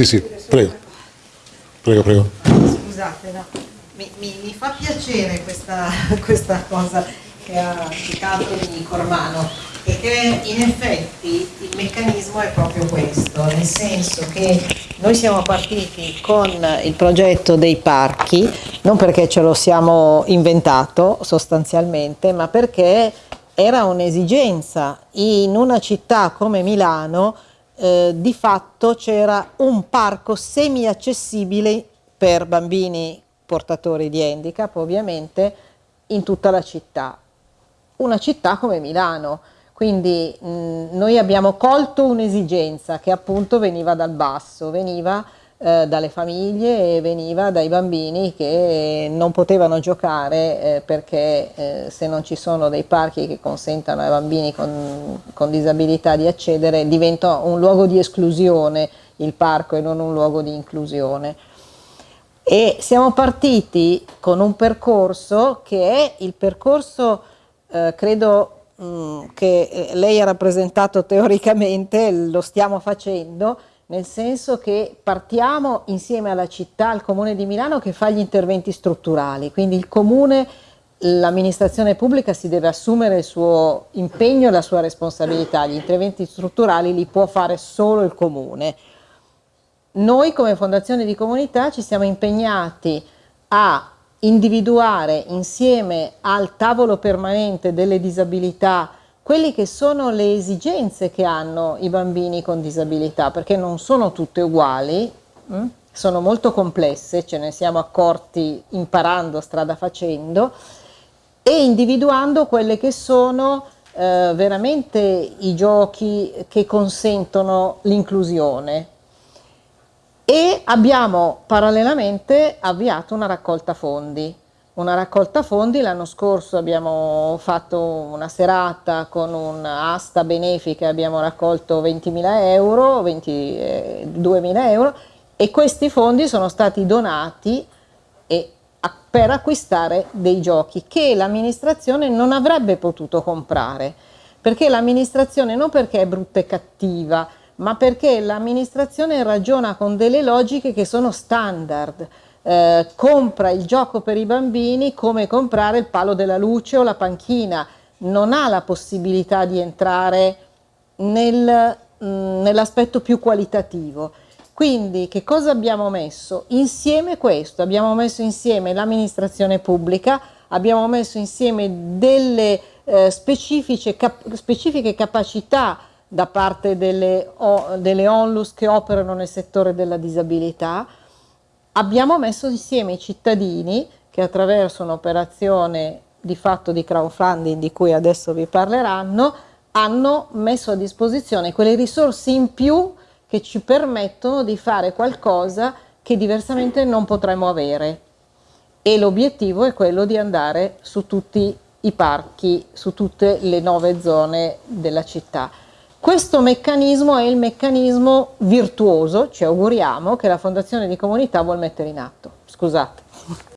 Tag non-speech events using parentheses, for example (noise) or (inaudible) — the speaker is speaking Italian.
Sì, sì, prego. Prego, prego. Scusate, no. mi, mi, mi, fa piacere questa, (laughs) questa, cosa che ha citato Cormano, perché in effetti il meccanismo è proprio questo, nel senso che noi siamo partiti con il progetto dei parchi, non perché ce lo siamo inventato sostanzialmente, ma perché era un'esigenza in una città come Milano eh, di fatto c'era un parco semi-accessibile per bambini portatori di handicap ovviamente in tutta la città. Una città come Milano, quindi mh, noi abbiamo colto un'esigenza che appunto veniva dal basso, veniva eh, dalle famiglie e veniva dai bambini che non potevano giocare eh, perché eh, se non ci sono dei parchi che consentano ai bambini con, con disabilità di accedere diventa un luogo di esclusione il parco e non un luogo di inclusione. E siamo partiti con un percorso che è il percorso, eh, credo mh, mm, che eh, lei ha rappresentato teoricamente, lo stiamo facendo, nel senso che partiamo insieme alla città, al Comune di Milano che fa gli interventi strutturali, quindi il Comune, l'amministrazione pubblica si deve assumere il suo impegno e la sua responsabilità, gli interventi strutturali li può fare solo il Comune. Noi come Fondazione di Comunità ci siamo impegnati a individuare insieme al tavolo permanente delle disabilità quelle che sono le esigenze che hanno i bambini con disabilità, perché non sono tutte uguali, hm? sono molto complesse, ce ne siamo accorti imparando, strada facendo, e individuando quelle che sono eh, veramente i giochi che consentono l'inclusione. E abbiamo parallelamente avviato una raccolta fondi una raccolta fondi, l'anno scorso abbiamo fatto una serata con un'asta benefica, abbiamo raccolto 20.000 euro, 22.000 euro e questi fondi sono stati donati e, per acquistare dei giochi che l'amministrazione non avrebbe potuto comprare, perché l'amministrazione non perché è brutta e cattiva, ma perché l'amministrazione ragiona con delle logiche che sono standard, eh, compra il gioco per i bambini come comprare il palo della luce o la panchina, non ha la possibilità di entrare nel, mm, nell'aspetto più qualitativo. Quindi che cosa abbiamo messo? Insieme questo, abbiamo messo insieme l'amministrazione pubblica, abbiamo messo insieme delle eh, specifiche, cap specifiche capacità da parte delle, delle onlus che operano nel settore della disabilità, abbiamo messo insieme i cittadini che attraverso un'operazione di fatto di crowdfunding di cui adesso vi parleranno hanno messo a disposizione quelle risorse in più che ci permettono di fare qualcosa che diversamente non potremmo avere e l'obiettivo è quello di andare su tutti i parchi, su tutte le nove zone della città. Questo meccanismo è il meccanismo virtuoso, ci auguriamo, che la Fondazione di Comunità vuol mettere in atto. Scusate.